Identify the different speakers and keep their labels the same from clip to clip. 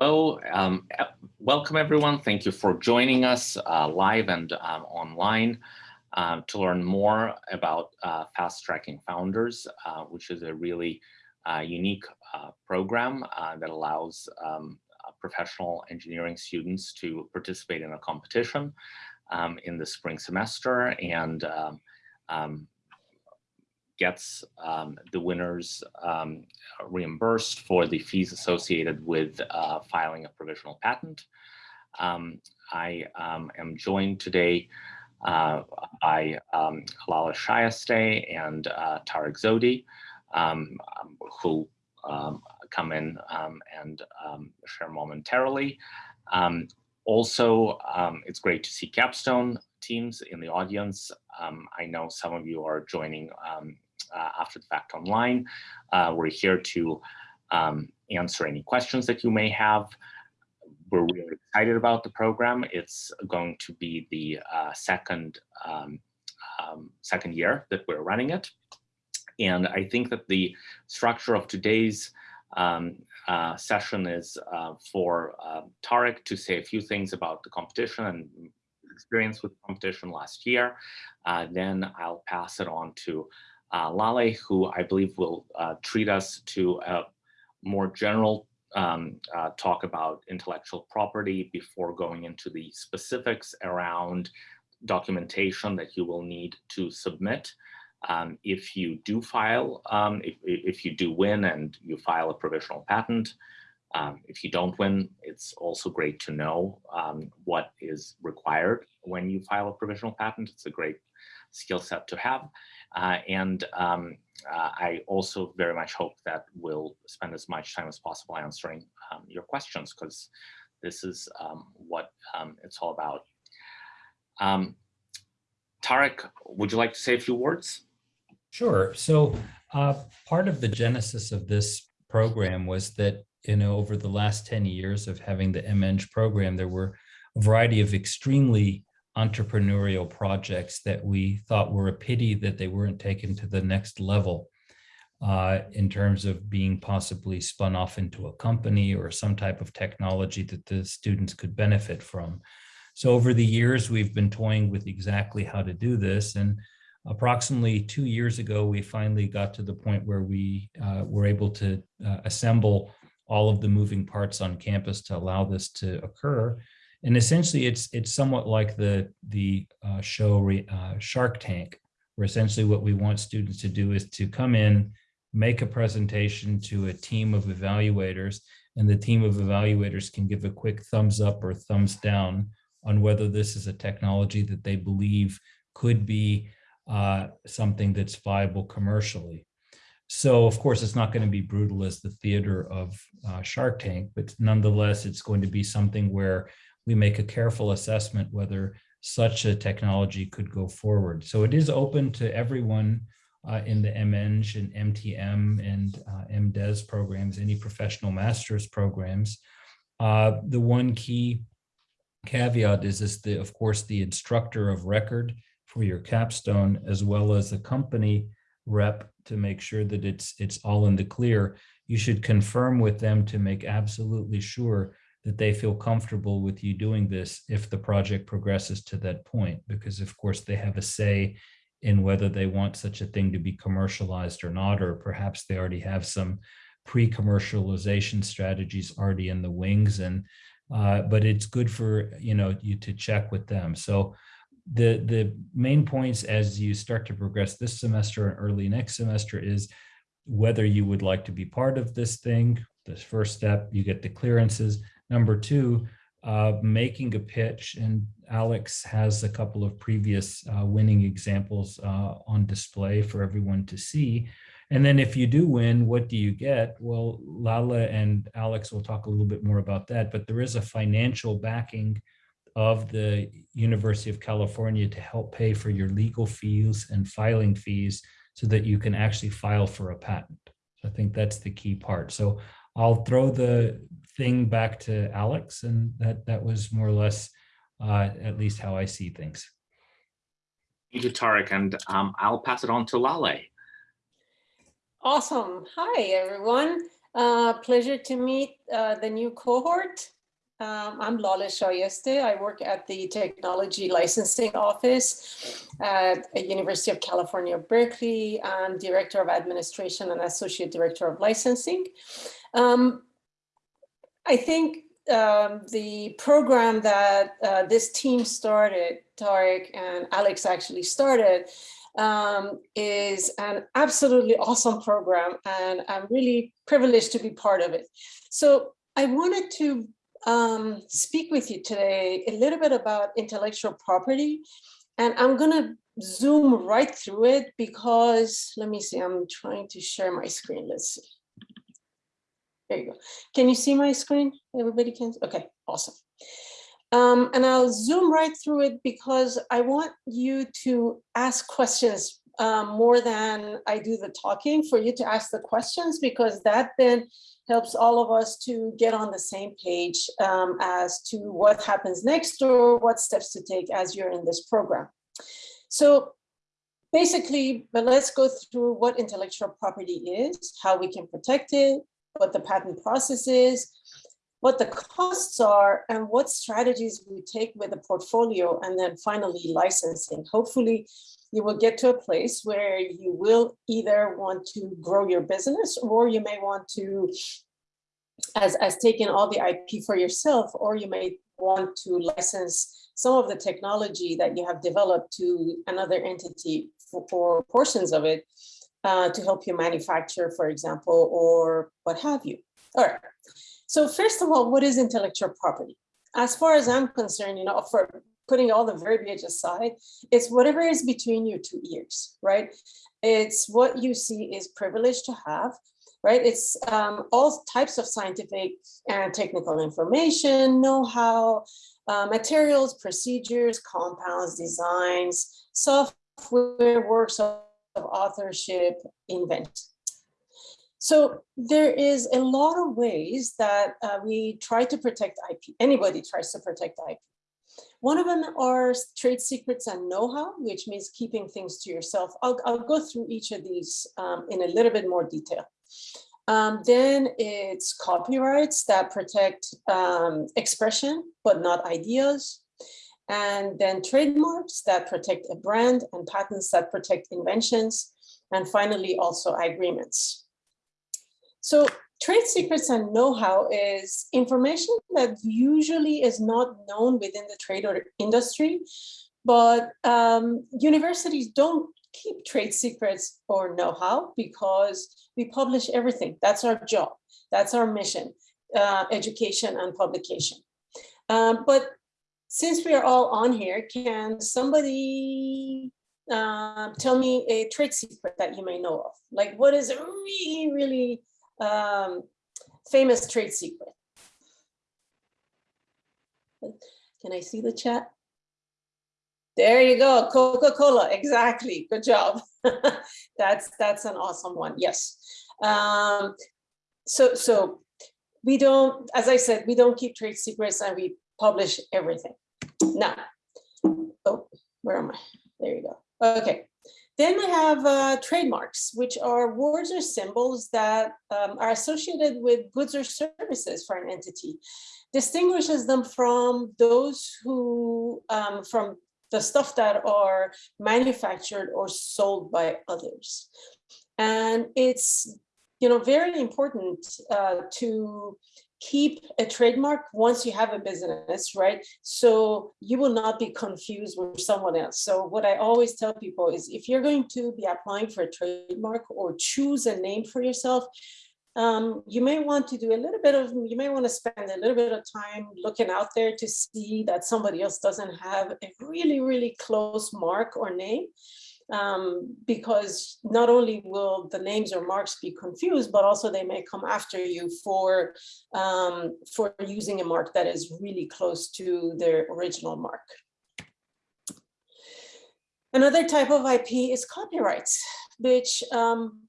Speaker 1: Hello, um, welcome everyone. Thank you for joining us uh, live and um, online uh, to learn more about uh, Fast Tracking Founders, uh, which is a really uh, unique uh, program that allows um, professional engineering students to participate in a competition um, in the spring semester and um, um, gets um, the winners um, reimbursed for the fees associated with uh, filing a provisional patent. Um, I um, am joined today uh, by um, Lale Shayeste and uh, Tarek Zohdi, um, who come in and share momentarily. also, it's great to see Capstone teams in the audience. Um, I know some of you are joining um, after the fact online. Uh, we're here to um, answer any questions that you may have. We're really excited about the program. It's going to be the uh, second, um, um, second year that we're running it. And I think that the structure of today's um, uh, session is uh, for uh, Tarek to say a few things about the competition and experience with competition last year. Uh, then I'll pass it on to uh, Lale, who I believe will uh, treat us to a more general um, uh, talk about intellectual property before going into the specifics around documentation that you will need to submit. Um, if you do file, um, if, if you do win and you file a provisional patent, um, if you don't win, it's also great to know um, what is required when you file a provisional patent. It's a great skill set to have. Uh, and um, uh, I also very much hope that we'll spend as much time as possible answering um, your questions because this is um, what um, it's all about. Um, Tarek, would you like to say a few words?
Speaker 2: Sure. So uh, part of the genesis of this program was that, you know, over the last 10 years of having the MEng program, there were a variety of extremely entrepreneurial projects that we thought were a pity that they weren't taken to the next level uh, in terms of being possibly spun off into a company or some type of technology that the students could benefit from. So over the years, we've been toying with exactly how to do this. And approximately two years ago, we finally got to the point where we uh, were able to uh, assemble all of the moving parts on campus to allow this to occur. And essentially, it's it's somewhat like the the uh, show uh, Shark Tank, where essentially what we want students to do is to come in, make a presentation to a team of evaluators, and the team of evaluators can give a quick thumbs up or thumbs down on whether this is a technology that they believe could be uh, something that's viable commercially. So of course, it's not going to be brutal as the theater of uh, Shark Tank, but nonetheless, it's going to be something where we make a careful assessment whether such a technology could go forward. So it is open to everyone uh, in the MEng and MTM and uh, MDes programs, any professional master's programs. Uh, the one key caveat is, is the, of course, the instructor of record for your capstone, as well as the company rep to make sure that it's, it's all in the clear. You should confirm with them to make absolutely sure that they feel comfortable with you doing this if the project progresses to that point, because of course they have a say in whether they want such a thing to be commercialized or not, or perhaps they already have some pre-commercialization strategies already in the wings. And uh, but it's good for you know you to check with them. So the the main points as you start to progress this semester and early next semester is whether you would like to be part of this thing. This first step, you get the clearances Number two, uh, making a pitch, and Alex has a couple of previous uh, winning examples uh, on display for everyone to see. And then if you do win, what do you get? Well, Lale and Alex will talk a little bit more about that, but there is a financial backing of the University of California to help pay for your legal fees and filing fees so that you can actually file for a patent. I think that's the key part. So I'll throw the thing back to Alex, and that that was more or less uh, at least how I see things.
Speaker 1: Thank you, Tarek, and um, I'll pass it on to Lale.
Speaker 3: Awesome. Hi, everyone. Uh, pleasure to meet uh, the new cohort. Um, I'm Lale Shayeste. I work at the Technology Licensing Office at the University of California, Berkeley. I'm Director of Administration and Associate Director of Licensing. Um, I think um, the program that uh, this team started, Tarek and Alex actually started, um, is an absolutely awesome program and I'm really privileged to be part of it. So I wanted to um, speak with you today a little bit about intellectual property and I'm gonna zoom right through it because, let me see, I'm trying to share my screen, let's see. There you go. Can you see my screen? Everybody can, okay, awesome. Um, and I'll zoom right through it because I want you to ask questions um, more than I do the talking for you to ask the questions because that then helps all of us to get on the same page um, as to what happens next or what steps to take as you're in this program. So basically, but let's go through what intellectual property is, how we can protect it, what the patent process is, what the costs are and what strategies we take with the portfolio and then finally licensing. Hopefully you will get to a place where you will either want to grow your business or you may want to as, as taking all the IP for yourself or you may want to license some of the technology that you have developed to another entity for, for portions of it uh, to help you manufacture, for example, or what have you. All right. So first of all, what is intellectual property? As far as I'm concerned, you know, for putting all the verbiage aside, it's whatever is between your two ears, right? It's what you see is privileged to have, right? It's um, all types of scientific and technical information, know-how, uh, materials, procedures, compounds, designs, software, works of authorship, invent. So there is a lot of ways that uh, we try to protect IP. Anybody tries to protect IP. One of them are trade secrets and know-how, which means keeping things to yourself. I'll, I'll go through each of these um, in a little bit more detail. Um, then it's copyrights that protect um, expression, but not ideas. And then trademarks that protect a brand and patents that protect inventions. And finally, also agreements. So trade secrets and know-how is information that usually is not known within the trade or industry, but um, universities don't keep trade secrets or know-how because we publish everything. That's our job. That's our mission, uh, education and publication. Um, but since we are all on here, can somebody uh, tell me a trade secret that you may know of? Like what is a really, really um, famous trade secret. Can I see the chat? There you go, Coca-Cola, exactly, good job. that's that's an awesome one, yes. Um, so, so we don't, as I said, we don't keep trade secrets and we publish everything. Now, oh, where am I? There you go. Okay, then we have uh, trademarks, which are words or symbols that um, are associated with goods or services for an entity, distinguishes them from those who, um, from the stuff that are manufactured or sold by others. And it's, you know, very important uh, to keep a trademark once you have a business, right? So you will not be confused with someone else. So what I always tell people is if you're going to be applying for a trademark or choose a name for yourself, um, you may want to do a little bit of, you may want to spend a little bit of time looking out there to see that somebody else doesn't have a really, really close mark or name um, because not only will the names or marks be confused, but also they may come after you for, um, for using a mark that is really close to their original mark. Another type of IP is copyrights, which um,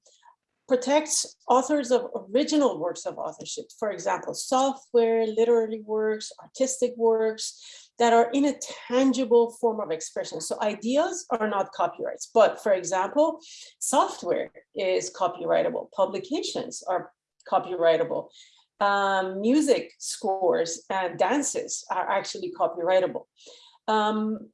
Speaker 3: protects authors of original works of authorship. For example, software, literary works, artistic works, that are in a tangible form of expression. So ideas are not copyrights, but for example, software is copyrightable, publications are copyrightable. Um, music scores and dances are actually copyrightable. Um,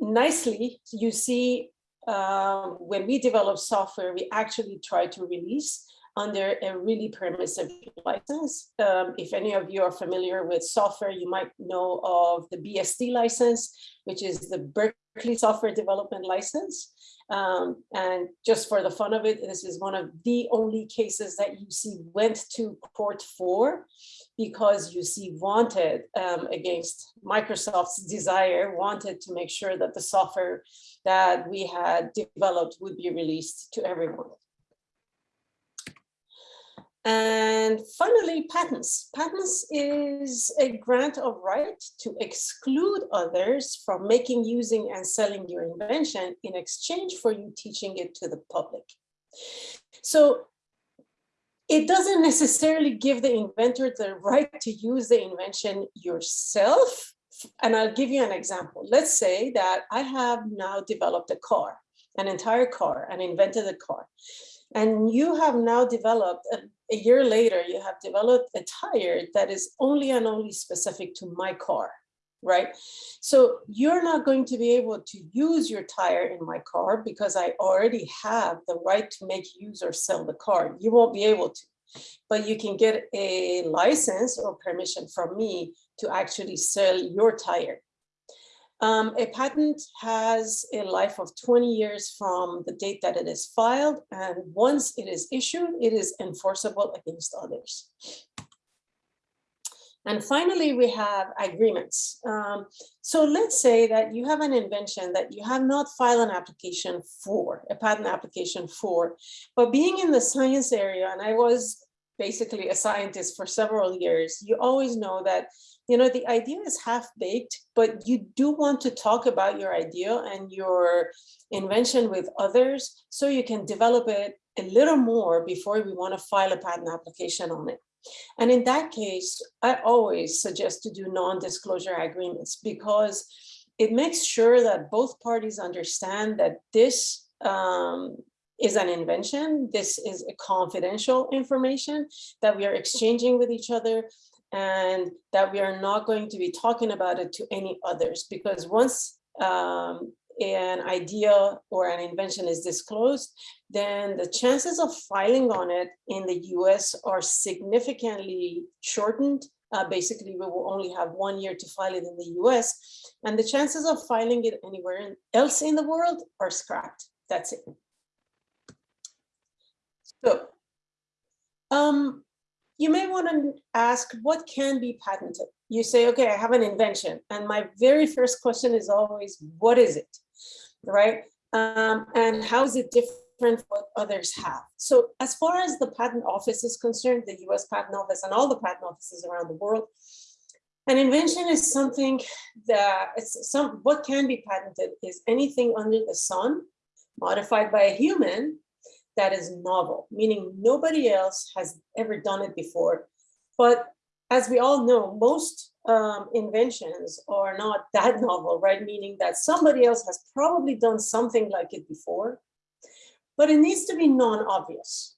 Speaker 3: nicely, you see uh, when we develop software, we actually try to release under a really permissive license. Um, if any of you are familiar with software, you might know of the BSD license, which is the Berkeley Software Development License. Um, and just for the fun of it, this is one of the only cases that UC went to court for because UC wanted um, against Microsoft's desire, wanted to make sure that the software that we had developed would be released to everyone. And finally, patents. Patents is a grant of right to exclude others from making, using, and selling your invention in exchange for you teaching it to the public. So it doesn't necessarily give the inventor the right to use the invention yourself. And I'll give you an example. Let's say that I have now developed a car, an entire car, and invented a car. And you have now developed, a, a, year later, you have developed a tire that is only and only specific to my car, right? So you're not going to be able to use your tire in my car because I already have the right to make, use, or sell the car. You won't be able to, but you can get a license or permission from me to actually sell your tire. Um, a patent has a life of 20 years from the date that it is filed, and once it is issued, it is enforceable against others. And finally, we have agreements. Um, so let's say that you have an invention that you have not filed an application for, a patent application for, but being in the science area, and I was basically a scientist for several years, you always know that you know, the idea is half baked, but you do want to talk about your idea and your invention with others so you can develop it a little more before we want to file a patent application on it. And in that case, I always suggest to do non-disclosure agreements because it makes sure that both parties understand that this um, is an invention. This is a confidential information that we are exchanging with each other and that we are not going to be talking about it to any others because once um, an idea or an invention is disclosed, then the chances of filing on it in the US are significantly shortened. Uh, basically, we will only have one year to file it in the US, and the chances of filing it anywhere else in the world are scrapped. That's it. So, um, you may want to ask what can be patented. You say, okay, I have an invention. And my very first question is always, what is it, right? Um, and how is it different from what others have? So as far as the patent office is concerned, the US patent office and all the patent offices around the world, an invention is something that it's some, what can be patented is anything under the sun modified by a human that is novel, meaning nobody else has ever done it before. But as we all know, most um, inventions are not that novel, right? Meaning that somebody else has probably done something like it before, but it needs to be non-obvious,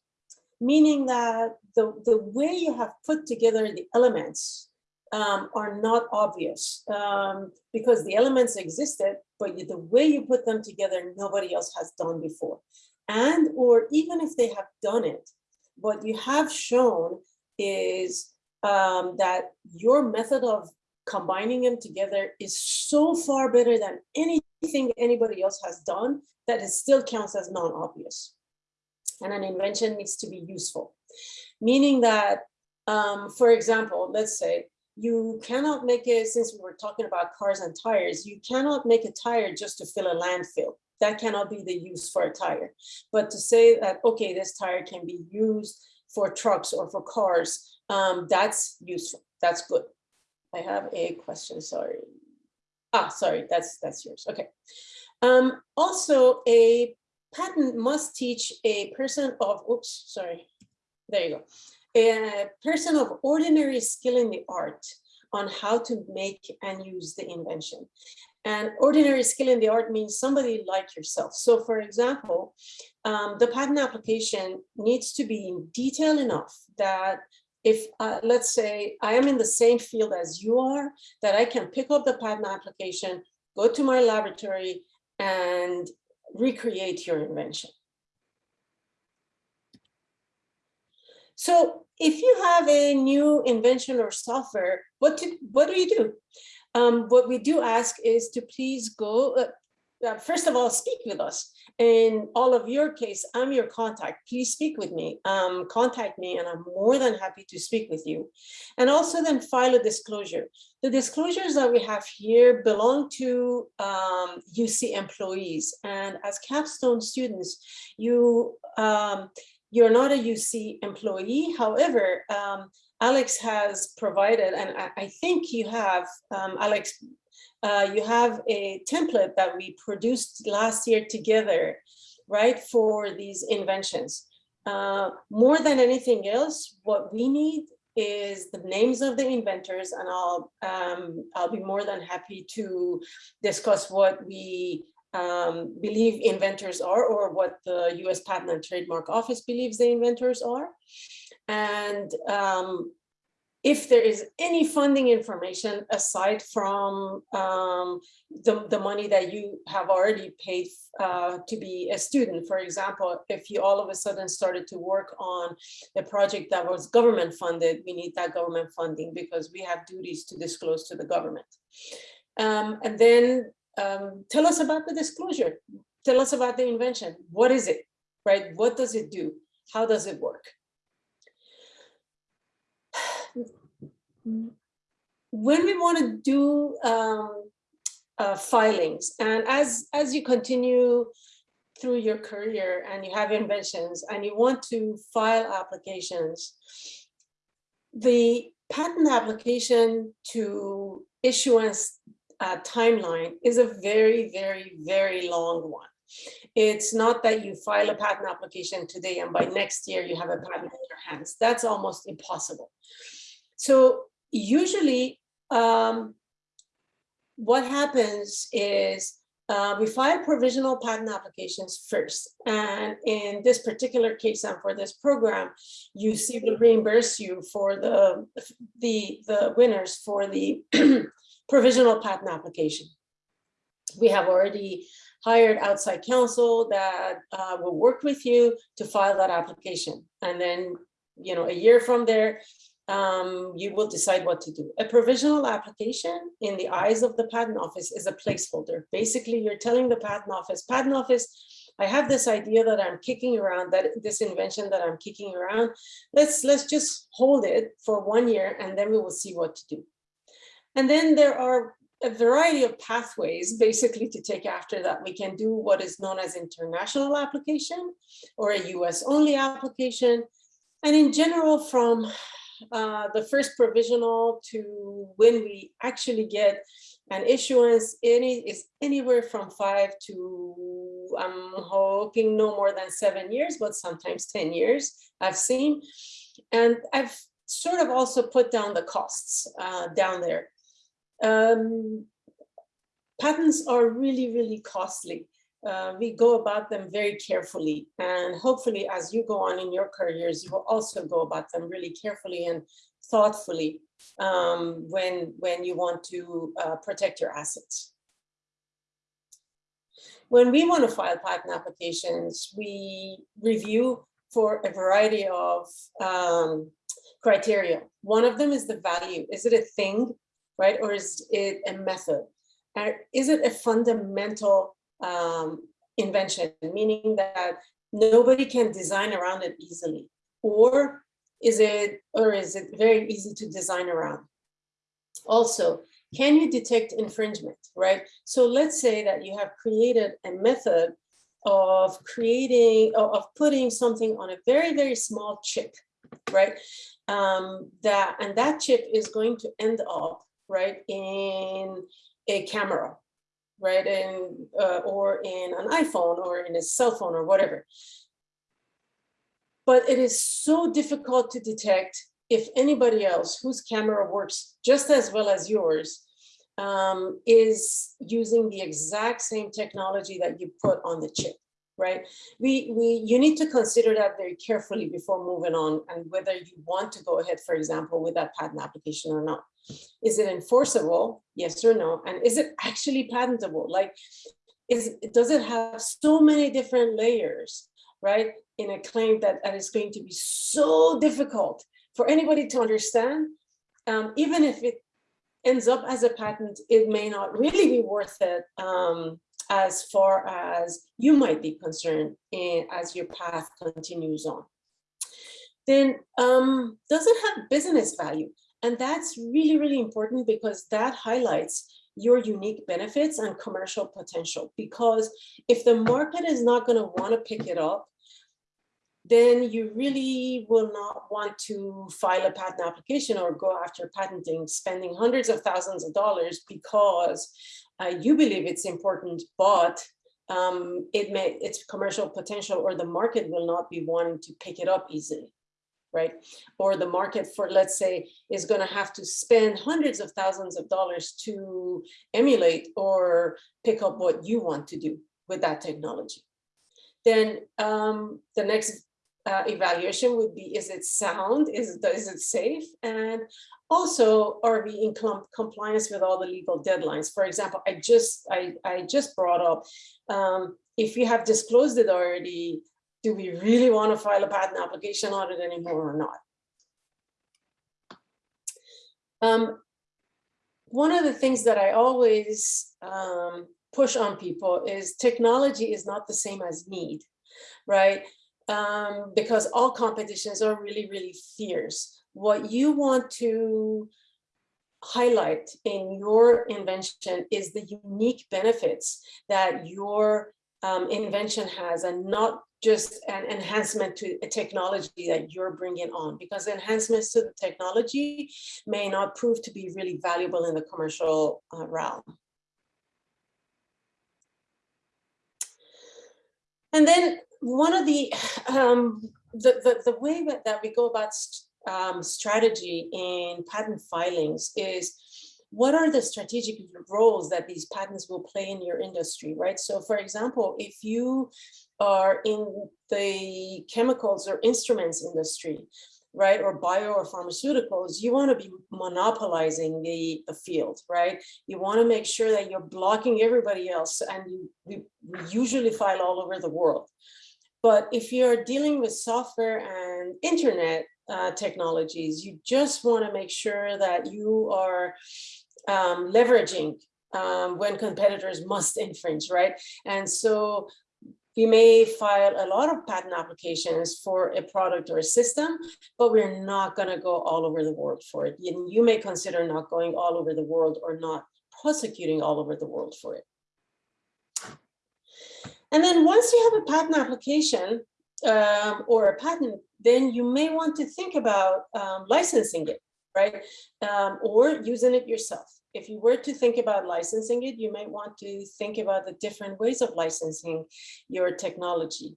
Speaker 3: meaning that the, the way you have put together the elements um, are not obvious um, because the elements existed, but the way you put them together, nobody else has done before and or even if they have done it, what you have shown is um, that your method of combining them together is so far better than anything anybody else has done that it still counts as non-obvious. And an invention needs to be useful, meaning that, um, for example, let's say you cannot make it, since we were talking about cars and tires, you cannot make a tire just to fill a landfill that cannot be the use for a tire. But to say that, okay, this tire can be used for trucks or for cars, um, that's useful. That's good. I have a question, sorry. Ah, sorry, that's that's yours. Okay. Um, also, a patent must teach a person of, oops, sorry, there you go. A person of ordinary skill in the art on how to make and use the invention. And ordinary skill in the art means somebody like yourself. So for example, um, the patent application needs to be in detail enough that if, uh, let's say, I am in the same field as you are, that I can pick up the patent application, go to my laboratory and recreate your invention. So if you have a new invention or software, what to, what do you do? Um, what we do ask is to please go, uh, uh, first of all, speak with us. In all of your case, I'm your contact. Please speak with me, um, contact me, and I'm more than happy to speak with you. And also then file a disclosure. The disclosures that we have here belong to um, UC employees. And as capstone students, you, um, you're not a UC employee. However, um, Alex has provided, and I, I think you have, um, Alex, uh, you have a template that we produced last year together, right, for these inventions. Uh, more than anything else, what we need is the names of the inventors, and I'll um, I'll be more than happy to discuss what we um, believe inventors are or what the US Patent and Trademark Office believes the inventors are. And um, if there is any funding information aside from um, the, the money that you have already paid uh, to be a student, for example, if you all of a sudden started to work on a project that was government funded, we need that government funding because we have duties to disclose to the government. Um, and then um, tell us about the disclosure. Tell us about the invention. What is it, right? What does it do? How does it work? When we want to do um, uh, filings, and as, as you continue through your career and you have inventions and you want to file applications, the patent application to issuance uh, timeline is a very, very, very long one. It's not that you file a patent application today and by next year you have a patent in your hands. That's almost impossible. So usually um, what happens is uh, we file provisional patent applications first. And in this particular case and for this program, UC will reimburse you for the, the, the winners for the provisional patent application. We have already hired outside counsel that uh, will work with you to file that application. And then, you know, a year from there, um, you will decide what to do. A provisional application in the eyes of the patent office is a placeholder. Basically, you're telling the patent office, patent office, I have this idea that I'm kicking around, that this invention that I'm kicking around, let's, let's just hold it for one year and then we will see what to do. And then there are a variety of pathways basically to take after that. We can do what is known as international application or a US only application. And in general, from uh, the first provisional to when we actually get an issuance, any is anywhere from five to, I'm hoping no more than seven years, but sometimes 10 years I've seen. And I've sort of also put down the costs uh, down there. Um, patents are really, really costly. Uh, we go about them very carefully and hopefully as you go on in your careers, you will also go about them really carefully and thoughtfully um, when, when you want to uh, protect your assets. When we want to file patent applications, we review for a variety of um, criteria. One of them is the value. Is it a thing right? Or is it a method? And is it a fundamental um, invention, meaning that nobody can design around it easily? Or is it, or is it very easy to design around? Also, can you detect infringement, right? So let's say that you have created a method of creating, of putting something on a very, very small chip, right? Um, that And that chip is going to end up right, in a camera, right, in, uh, or in an iPhone or in a cell phone or whatever. But it is so difficult to detect if anybody else whose camera works just as well as yours um, is using the exact same technology that you put on the chip, right? We, we, you need to consider that very carefully before moving on and whether you want to go ahead, for example, with that patent application or not. Is it enforceable? Yes or no? And is it actually patentable? Like, is, does it have so many different layers, right? In a claim that, that is going to be so difficult for anybody to understand, um, even if it ends up as a patent, it may not really be worth it um, as far as you might be concerned in, as your path continues on. Then um, does it have business value? And that's really, really important because that highlights your unique benefits and commercial potential. Because if the market is not going to want to pick it up, then you really will not want to file a patent application or go after patenting, spending hundreds of thousands of dollars because uh, you believe it's important, but um, it may its commercial potential or the market will not be wanting to pick it up easily right? Or the market for, let's say, is going to have to spend hundreds of thousands of dollars to emulate or pick up what you want to do with that technology. Then um, the next uh, evaluation would be, is it sound? Is, is it safe? And also, are we in com compliance with all the legal deadlines? For example, I just, I, I just brought up, um, if you have disclosed it already, do we really want to file a patent application on it anymore or not? Um, one of the things that I always um, push on people is technology is not the same as need, right? Um, because all competitions are really, really fierce. What you want to highlight in your invention is the unique benefits that your um, invention has and not just an enhancement to a technology that you're bringing on because enhancements to the technology may not prove to be really valuable in the commercial uh, realm. And then one of the, um, the, the, the, way that we go about um, strategy in patent filings is what are the strategic roles that these patents will play in your industry, right? So for example, if you are in the chemicals or instruments industry, right, or bio or pharmaceuticals, you want to be monopolizing the, the field, right? You want to make sure that you're blocking everybody else and you, we, we usually file all over the world. But if you're dealing with software and internet uh, technologies, you just want to make sure that you are um, leveraging um, when competitors must infringe, right? And so we may file a lot of patent applications for a product or a system, but we're not going to go all over the world for it. You, you may consider not going all over the world or not prosecuting all over the world for it. And then once you have a patent application um, or a patent, then you may want to think about um, licensing it, right? Um, or using it yourself if you were to think about licensing it, you might want to think about the different ways of licensing your technology.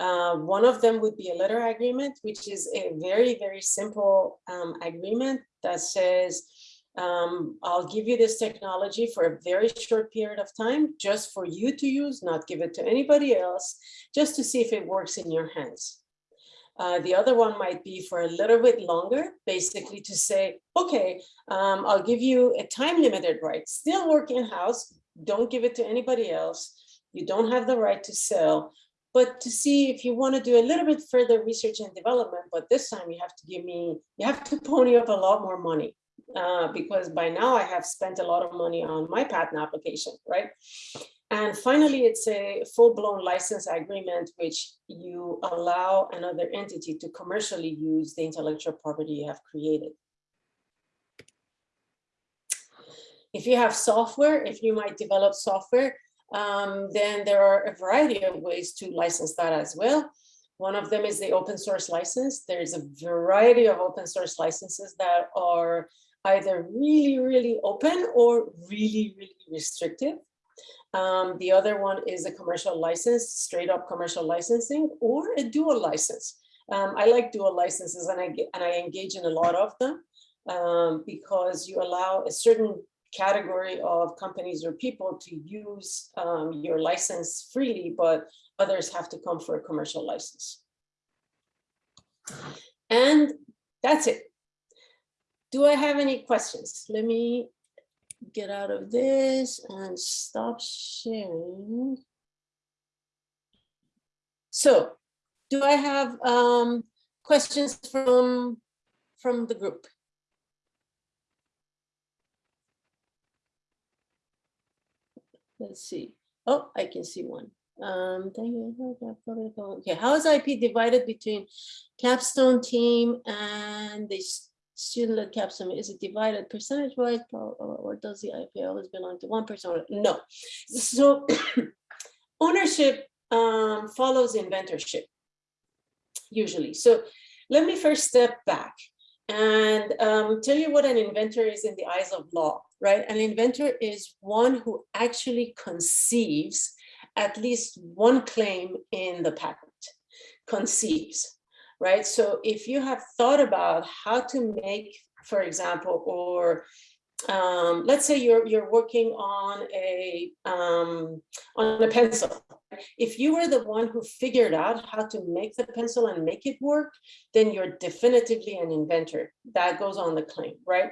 Speaker 3: Uh, one of them would be a letter agreement, which is a very, very simple um, agreement that says, um, I'll give you this technology for a very short period of time, just for you to use, not give it to anybody else, just to see if it works in your hands. Uh, the other one might be for a little bit longer, basically to say, okay, um, I'll give you a time limited right, still work in-house, don't give it to anybody else. You don't have the right to sell, but to see if you want to do a little bit further research and development, but this time you have to give me, you have to pony up a lot more money. Uh, because by now I have spent a lot of money on my patent application, right? And finally, it's a full-blown license agreement, which you allow another entity to commercially use the intellectual property you have created. If you have software, if you might develop software, um, then there are a variety of ways to license that as well. One of them is the open source license. There's a variety of open source licenses that are either really, really open or really, really restrictive. Um, the other one is a commercial license, straight up commercial licensing or a dual license. Um, I like dual licenses and I, get, and I engage in a lot of them um, because you allow a certain category of companies or people to use um, your license freely, but others have to come for a commercial license. And that's it. Do I have any questions? Let me get out of this and stop sharing. So do I have um, questions from, from the group? Let's see. Oh, I can see one. Um, thank you. Okay, how is IP divided between capstone team and the student-led capstone? Is it divided percentage-wise or, or does the IP always belong to one person? No. So ownership um, follows inventorship usually. So let me first step back and um, tell you what an inventor is in the eyes of law, right? An inventor is one who actually conceives at least one claim in the patent, conceives, right? So if you have thought about how to make, for example, or um, let's say you're you're working on a um, on a pencil. If you were the one who figured out how to make the pencil and make it work, then you're definitively an inventor. That goes on the claim, right?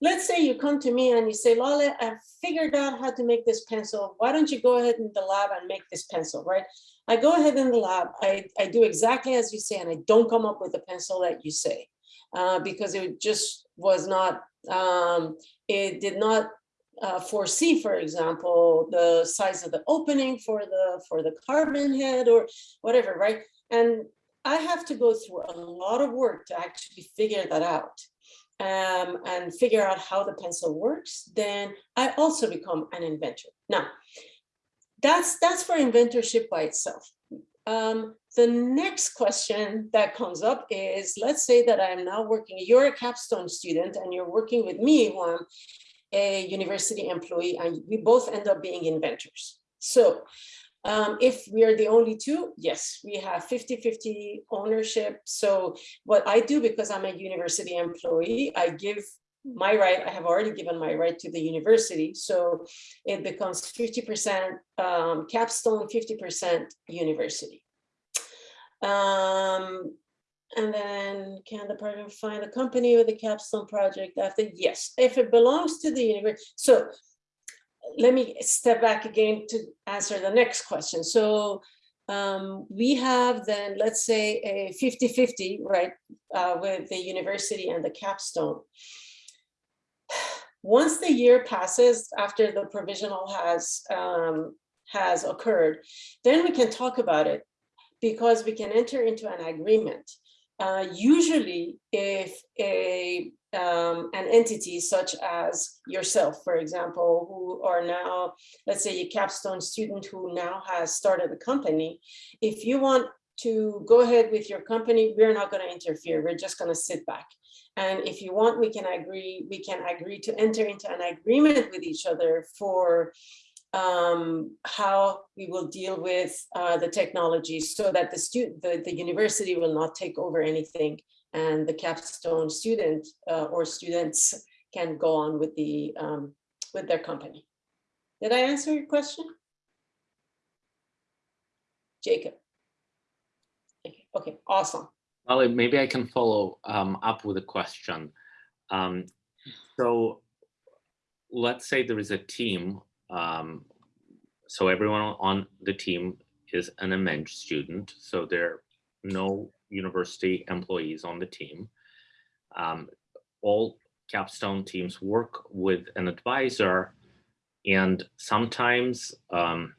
Speaker 3: Let's say you come to me and you say, Lale, I figured out how to make this pencil. Why don't you go ahead in the lab and make this pencil, right? I go ahead in the lab, I, I do exactly as you say, and I don't come up with the pencil that you say. Uh, because it just was not, um, it did not uh, foresee, for example, the size of the opening for the for the carbon head or whatever, right? And I have to go through a lot of work to actually figure that out um, and figure out how the pencil works. Then I also become an inventor. Now, that's that's for inventorship by itself. Um, the next question that comes up is, let's say that I'm now working, you're a capstone student and you're working with me, who I'm a university employee, and we both end up being inventors. So um, if we are the only two, yes, we have 50-50 ownership. So what I do, because I'm a university employee, I give my right, I have already given my right to the university. So it becomes 50% um, capstone, 50% university. Um, and then can the partner find a company with a capstone project after? Yes, if it belongs to the university. So let me step back again to answer the next question. So um, we have then, let's say a 50-50, right, uh, with the university and the capstone. Once the year passes after the provisional has um, has occurred, then we can talk about it because we can enter into an agreement. Uh, usually, if a um, an entity such as yourself, for example, who are now, let's say, a capstone student who now has started a company, if you want to go ahead with your company, we're not going to interfere. We're just going to sit back. And if you want, we can agree. We can agree to enter into an agreement with each other for um, how we will deal with uh, the technology so that the student, the, the university will not take over anything and the capstone student uh, or students can go on with the um, with their company. Did I answer your question? Jacob. Okay, awesome.
Speaker 1: Well, maybe I can follow um, up with a question. Um, so let's say there is a team. Um, so everyone on the team is an MEng student. So there are no university employees on the team. Um, all capstone teams work with an advisor and sometimes um,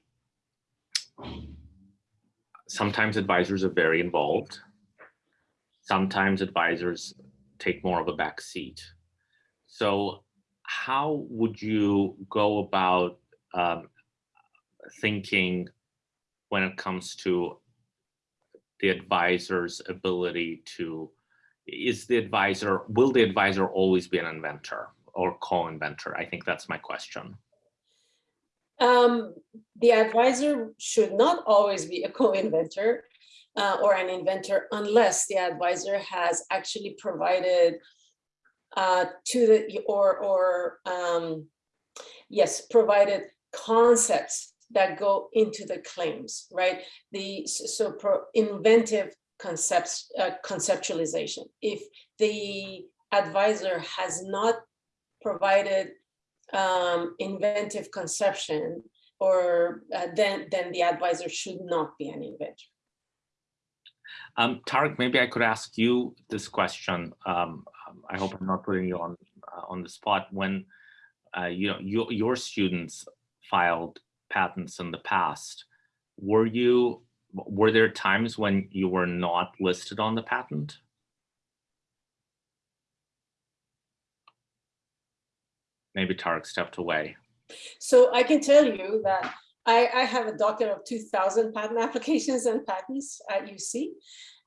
Speaker 1: sometimes advisors are very involved sometimes advisors take more of a back seat. So how would you go about um, thinking when it comes to the advisor's ability to, is the advisor, will the advisor always be an inventor or co-inventor? I think that's my question.
Speaker 3: Um, the advisor should not always be a co-inventor uh, or an inventor unless the advisor has actually provided uh, to the or or um, yes, provided concepts that go into the claims, right? The, so pro inventive concepts, uh, conceptualization. If the advisor has not provided um, inventive conception, or uh, then, then the advisor should not be an inventor.
Speaker 1: Um, Tarek, maybe I could ask you this question. Um, um, I hope I'm not putting you on uh, on the spot. When uh, you know your your students filed patents in the past, were you were there times when you were not listed on the patent? Maybe Tarek stepped away.
Speaker 3: So I can tell you that I, I have a docket of 2000 patent applications and patents at UC.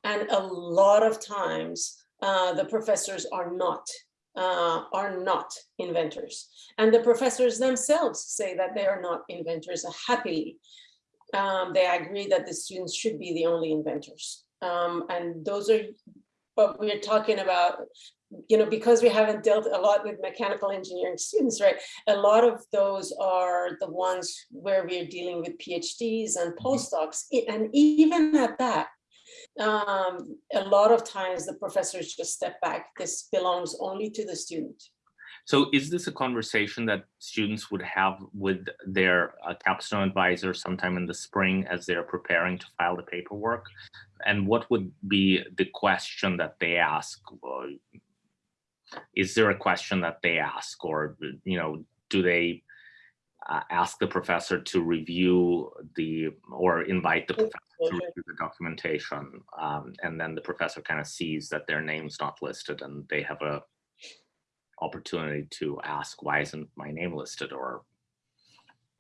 Speaker 3: And a lot of times, uh, the professors are not, uh, are not inventors. And the professors themselves say that they are not inventors happily. Um, they agree that the students should be the only inventors. Um, and those are, but we're talking about, you know, because we haven't dealt a lot with mechanical engineering students, right? a lot of those are the ones where we're dealing with PhDs and postdocs. And even at that, um, a lot of times the professors just step back. This belongs only to the student.
Speaker 1: So is this a conversation that students would have with their uh, capstone advisor sometime in the spring as they're preparing to file the paperwork? And what would be the question that they ask? Well, Is there a question that they ask or, you know, do they uh, ask the professor to review the, or invite the professor to review the documentation? um, And then the professor kind of sees that their name's not listed and they have a opportunity to ask, why isn't my name listed? Or,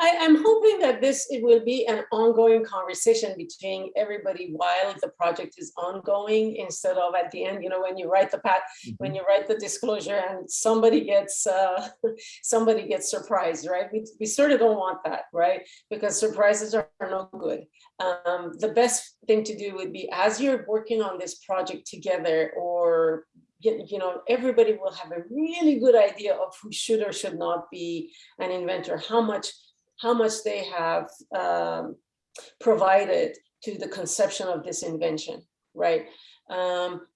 Speaker 3: I am hoping that this, it will be an ongoing conversation between everybody while the project is ongoing instead of at the end, you know, when you write the pat, when you write the disclosure and somebody gets, uh, somebody gets surprised, right? We, we sort of don't want that, right? Because surprises are, are no good. Um, the best thing to do would be as you're working on this project together or you know, everybody will have a really good idea of who should or should not be an inventor, how much, how much they have um, provided to the conception of this invention, right? Um,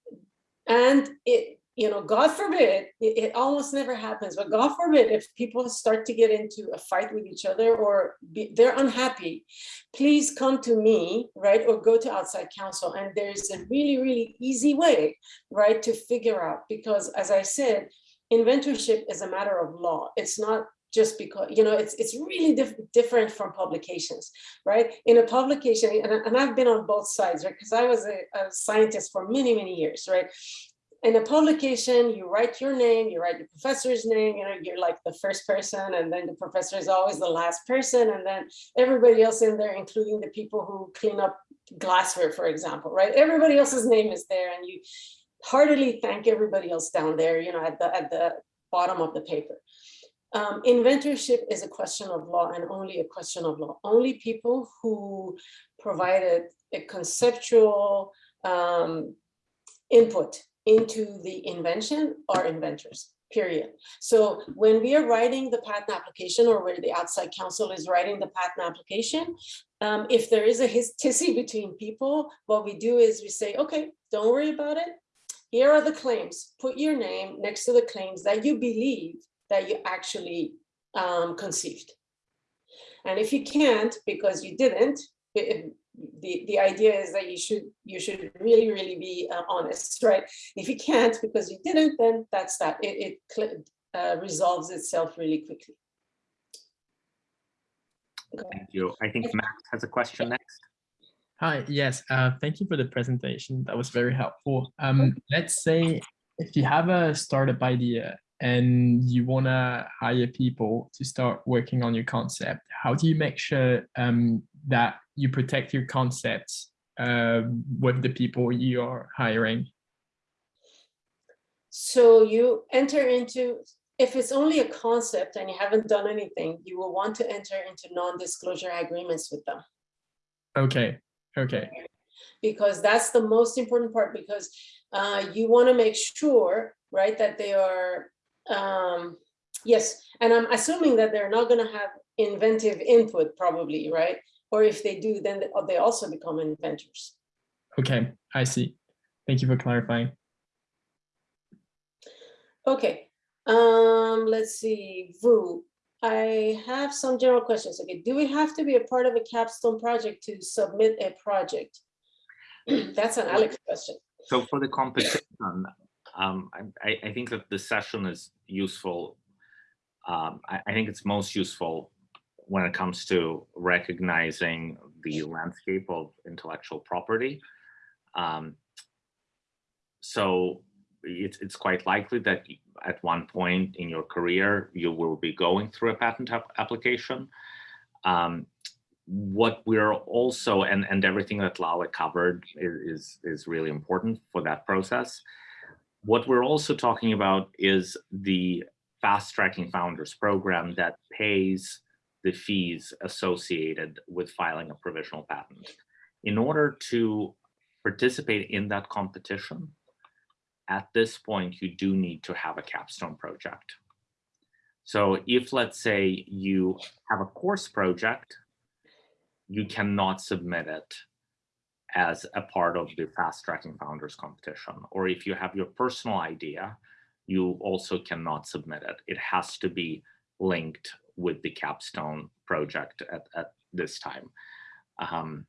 Speaker 3: and it, you know, God forbid, it, it almost never happens, but God forbid if people start to get into a fight with each other or be, they're unhappy, please come to me, right? Or go to outside counsel. And there's a really, really easy way, right, to figure out, because as I said, inventorship is a matter of law. It's not just because, you know, it's it's really diff different from publications, right? In a publication, and, and I've been on both sides, right? Because I was a, a scientist for many, many years, right? in a publication, you write your name, you write your professor's name, you know, you're like the first person, and then the professor is always the last person, and then everybody else in there, including the people who clean up glassware, for example, right? Everybody else's name is there, and you heartily thank everybody else down there, you know, at the at the bottom of the paper. Um, inventorship is a question of law and only a question of law. Only people who provided a conceptual um, input into the invention are inventors, period. So when we are writing the patent application or where the outside counsel is writing the patent application, um, if there is a his tizzy between people, what we do is we say, okay, don't worry about it. Here are the claims. Put your name next to the claims that you believe that you actually um, conceived. And if you can't, because you didn't, it, the, the idea is that you should you should really, really be uh, honest, right? If you can't because you didn't, then that's that. It, it uh, resolves itself really quickly.
Speaker 1: thank you. I think Max has a question next.
Speaker 4: Hi, yes, uh, thank you for the presentation. That was very helpful. Um, let's say if you have a startup idea and you want to hire people to start working on your concept, how do you make sure um, that you protect your concepts uh, with the people you are hiring?
Speaker 3: So you enter into, if it's only a concept and you haven't done anything, you will want to enter into non-disclosure agreements with them.
Speaker 4: Okay, okay,
Speaker 3: Because that's the most important part because uh, you want to make sure, right, that they are um, Yes, and I'm assuming that they're not gonna have inventive input probably, right? Or if they do, then they- they also become inventors.
Speaker 4: Okay, I see. Thank you for clarifying.
Speaker 3: Okay, um, let's see, Vu. I have some general questions. Okay, do we have to be a part of a capstone project to submit a project? That's an Alex question.
Speaker 1: So for the competition, um, I, I- think that the session is useful. Um, I, I think it's most useful when it comes to recognizing the landscape of intellectual property. Um, so it's, it's quite likely that at one point in your career, you will be going through a patent app- application. Um, what we're also and and everything that Lale covered is is, is really important for that process. What we're also talking about is the fast tracking founders program that pays the fees associated with filing a provisional patent. In order to participate in that competition, at this point, you do need to have a capstone project. So if let's say you have a course project you cannot submit it as a part of the fast tracking founders competition. Or if you have your personal idea, you also cannot submit it. It has to be linked with the capstone project at, at this time. Um,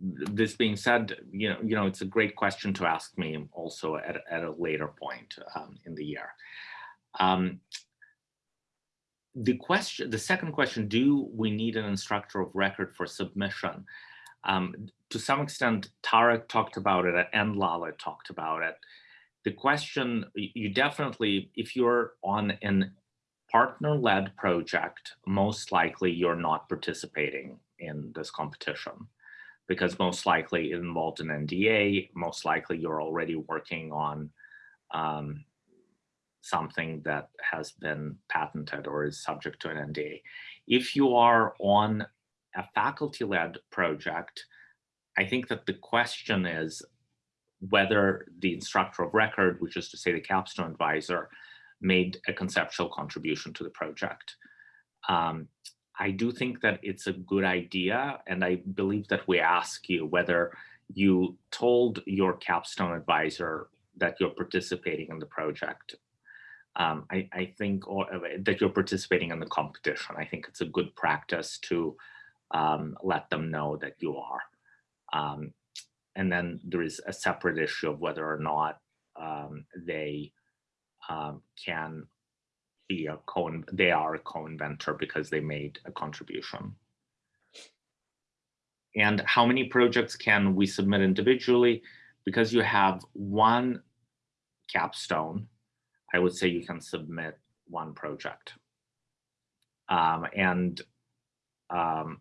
Speaker 1: this being said, you know, you know, it's a great question to ask me also at, a- at a later point um, in the year. Um, the question, the second question, do we need an instructor of record for submission? Um, to some extent, Tarek talked about it and Lale talked about it. The question, you definitely, if you're on an partner-led project, most likely you're not participating in this competition because most likely it involved an NDA, most likely you're already working on um, something that has been patented or is subject to an NDA. If you are on a faculty-led project, I think that the question is whether the instructor of record, which is to say the capstone advisor, made a conceptual contribution to the project. Um, I do think that it's a good idea, and I believe that we ask you whether you told your capstone advisor that you're participating in the project um, I, I think or, uh, that you're participating in the competition. I think it's a good practice to um, let them know that you are. Um, and then there is a separate issue of whether or not um, they um, can be a co they are a co-inventor because they made a contribution. And how many projects can we submit individually? Because you have one capstone, I would say you can submit one project. Um, and um,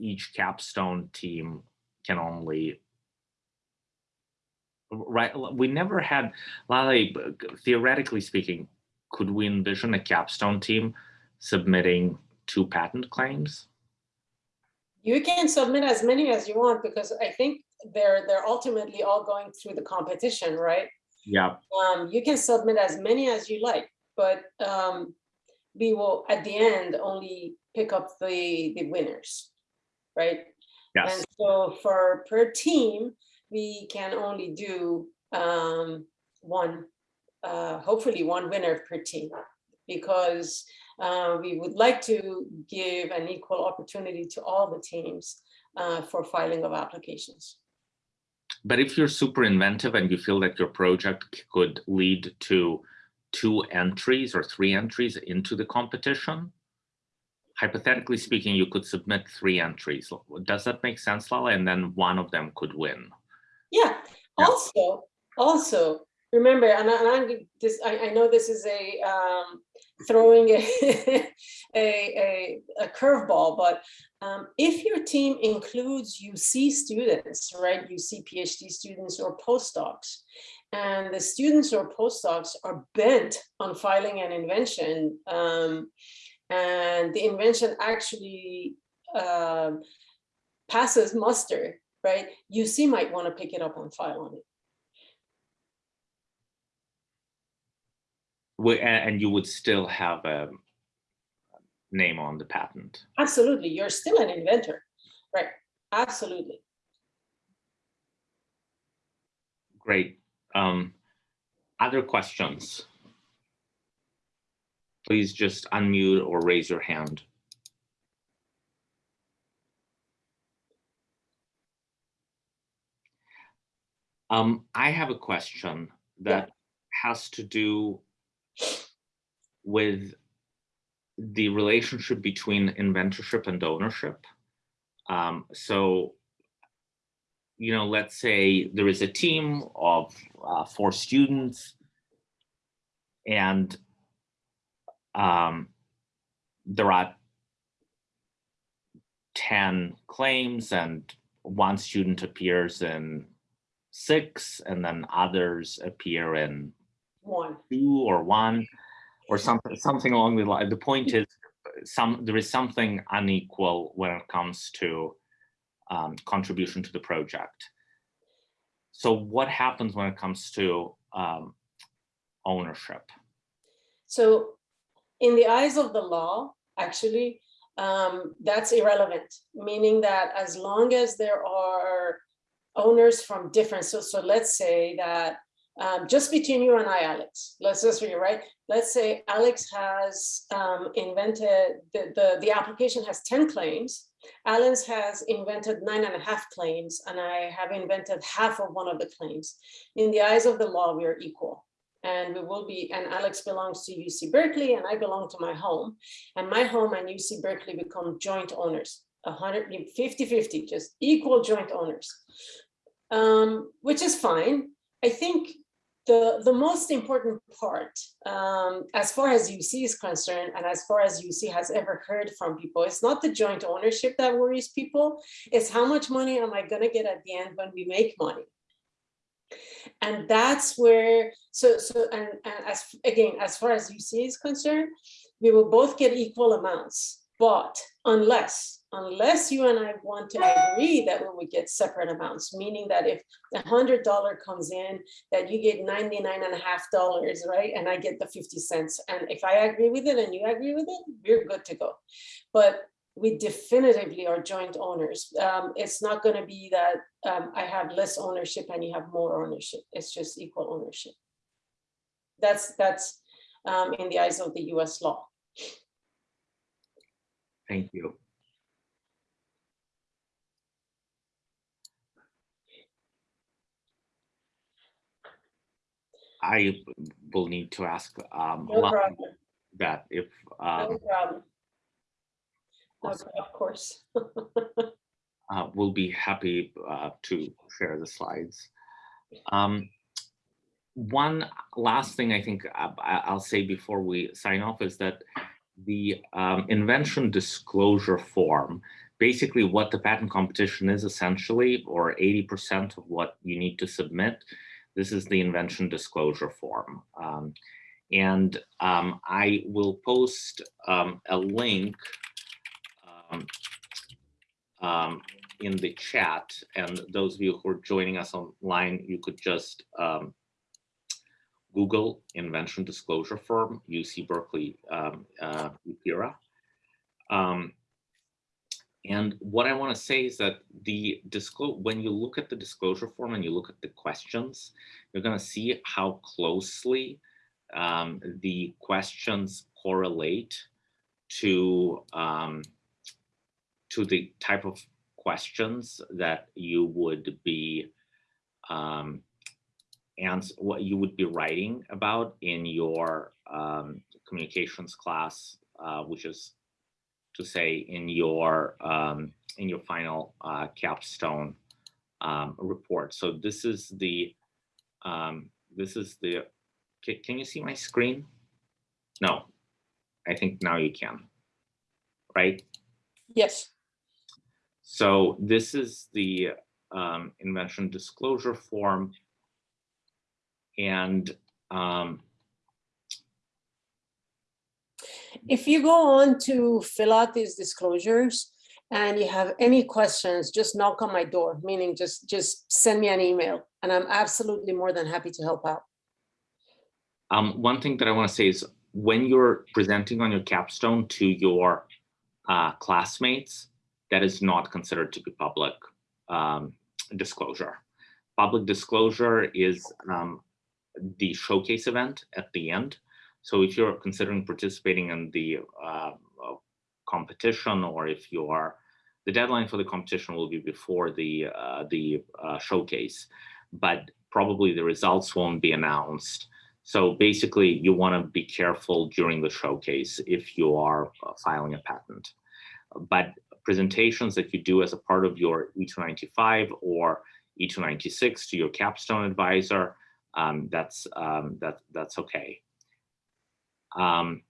Speaker 1: each capstone team can only, right, we never had, Lale, theoretically speaking, could we envision a capstone team submitting two patent claims?
Speaker 3: You can submit as many as you want because I think they're, they're ultimately all going through the competition, right?
Speaker 1: Yeah,
Speaker 3: Um, you can submit as many as you like, but um, we will, at the end, only pick up the, the winners, right?
Speaker 1: yes,
Speaker 3: And so for per team, we can only do um, one, uh, hopefully one winner per team. Because uh, we would like to give an equal opportunity to all the teams uh, for filing of applications.
Speaker 1: But if you're super inventive and you feel that your project could lead to two entries or three entries into the competition, hypothetically speaking, you could submit three entries. Does that make sense, Lale? And then one of them could win.
Speaker 3: Yeah,
Speaker 1: Yeah.
Speaker 3: also, also, remember, and I, this, I, I know this is a, um, throwing a, a, a, a curveball, but, um, if your team includes UC students, right, UC PhD students or postdocs, and the students or postdocs are bent on filing an invention, um, and the invention actually, um, passes muster, right? UC might want to pick it up and file on it.
Speaker 1: we- and you would still have a name on the patent.
Speaker 3: Absolutely, you're still an inventor, right? Absolutely.
Speaker 1: Great. Um, other questions? Please just unmute or raise your hand. Um, I have a question that has to do with the relationship between inventorship and ownership. Um, so you know, let's say there is a team of uh, four students and um, there are 10 claims and one student appears in six and then others appear in
Speaker 3: One.
Speaker 1: two or one or something something along the line. The point is some there is something unequal when it comes to um, contribution to the project. So what happens when it comes to um, ownership?
Speaker 3: So in the eyes of the law, actually, um, that's irrelevant, meaning that as long as there are owners from different, so, so let's say that um, just between you and I, Alex, let's just read, right? Let's say Alex has um, invented, the, the, the application has 10 claims. Alan's has invented nine and a half claims, and I have invented half of one of the claims. In the eyes of the law, we are equal. And we will be, and Alex belongs to UC Berkeley, and I belong to my home. And my home and UC Berkeley become joint owners, 150 50, just equal joint owners, um, which is fine. I think the, the most important part, um, as far as UC is concerned, and as far as UC has ever heard from people, it's not the joint ownership that worries people, it's how much money am I gonna get at the end when we make money? And that's where, so, so, and, and as, again, as far as UC is concerned, we will both get equal amounts, but unless, unless you and I want to agree that we would get separate amounts, meaning that if a hundred dollar comes in, that you get 99 and a half dollars, right? And I get the 50 cents. And if I agree with it and you agree with it, we're good to go. But we definitively are joint owners. Um, it's not going to be that um, I have less ownership and you have more ownership. It's just equal ownership. That's that's um, in the eyes of the U.S. law.
Speaker 1: Thank you. I will need to ask um,
Speaker 3: No
Speaker 1: that if
Speaker 3: No
Speaker 1: um,
Speaker 3: problem. No, of course.
Speaker 1: uh, we'll be happy uh, to share the slides. Um, one last thing I think I- I'll say before we sign off is that the um, invention disclosure form, basically what the patent competition is essentially, or 80% of what you need to submit, this is the invention disclosure form. Um, and um, I will post um, a link um, um, in the chat. And those of you who are joining us online, you could just um, Google invention disclosure firm, UC Berkeley um, uh. Um, and what I want to say is that the disclose when you look at the disclosure form and you look at the questions, you're going to see how closely um, the questions correlate to um, to the type of questions that you would be um, and what you would be writing about in your um, communications class, uh, which is to say in your um, in your final uh, capstone um, report. So this is the um, this is the can, can you see my screen? No, I think now you can. Right.
Speaker 3: Yes.
Speaker 1: So this is the um, invention disclosure form. And um,
Speaker 3: If you go on to fill out these disclosures and you have any questions, just knock on my door, meaning just, just send me an email and I'm absolutely more than happy to help out.
Speaker 1: Um, one thing that I want to say is when you're presenting on your capstone to your uh, classmates, that is not considered to be public um, disclosure. Public disclosure is um, the showcase event at the end. So if you're considering participating in the uh, uh, competition or if you are, the deadline for the competition will be before the, uh, the uh, showcase, but probably the results won't be announced. So basically you wanna be careful during the showcase if you are uh, filing a patent. But presentations that you do as a part of your E295 or E296 to your capstone advisor, um, that's um, that that's okay. Um,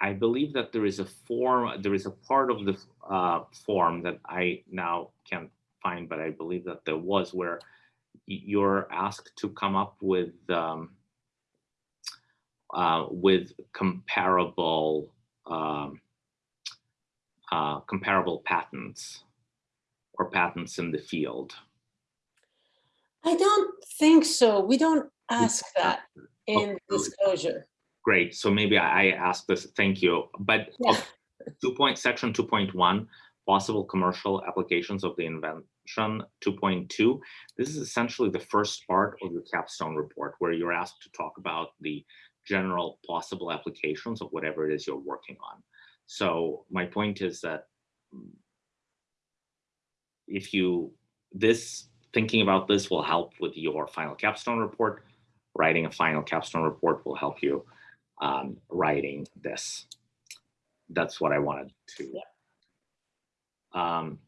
Speaker 1: I believe that there is a form, there is a part of the uh, form that I now can't find, but I believe that there was where you're asked to come up with um, uh, with comparable um, uh, comparable patents or patents in the field.
Speaker 3: I don't think so. We don't ask that in
Speaker 1: Okay.
Speaker 3: disclosure.
Speaker 1: Great, so maybe I I asked this, thank you, but
Speaker 3: Yeah.
Speaker 1: okay, two point, section two point one, possible commercial applications of the invention, two point two. This is essentially the first part of your capstone report where you're asked to talk about the general possible applications of whatever it is you're working on. So my point is that if you, this, thinking about this will help with your final capstone report. Writing a final capstone report will help you um, writing this. That's what I wanted to. Um,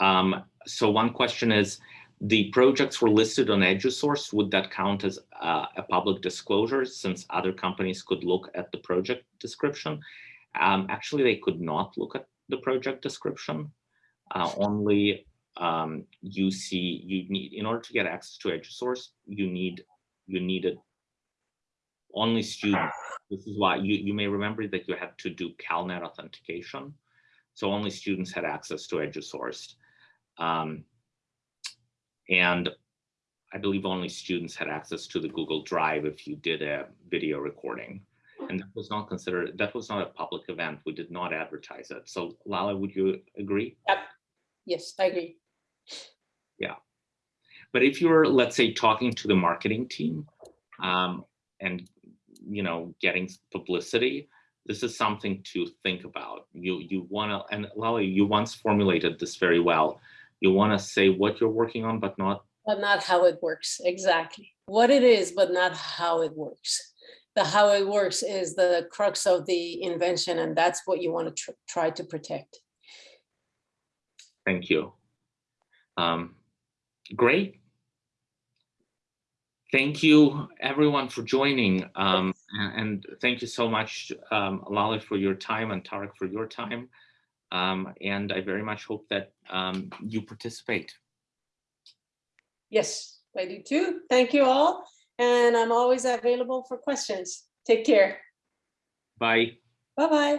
Speaker 1: um, so one question is, the projects were listed on EduSource. Would that count as uh, a public disclosure since other companies could look at the project description? Um, actually, they could not look at the project description. Uh, only um, you see, you need, in order to get access to EduSource, you need, you needed only students. This is why you, you may remember that you had to do CalNet authentication. So only students had access to EduSource. Um, and I believe only students had access to the Google Drive if you did a video recording. And that was not considered, that was not a public event. We did not advertise it. So Lale, would you agree? Yep.
Speaker 3: Yes, I agree. Yeah.
Speaker 1: But if you're, let's say, talking to the marketing team um, and, you know, getting publicity, this is something to think about. You you want to, and Lale, you once formulated this very well. You want to say what you're working on, but not
Speaker 3: But not how it works, exactly. What it is, but not how it works. The how it works is the crux of the invention, and that's what you want to tr- try to protect.
Speaker 1: Thank you. Um, great. Thank you, everyone, for joining. Um, and, thank you so much, um, Lale, for your time and Tarek for your time. Um, and I very much hope that um, you participate.
Speaker 3: Yes, I do too. Thank you all. And I'm always available for questions. Take care.
Speaker 1: Bye.
Speaker 3: Bye-bye.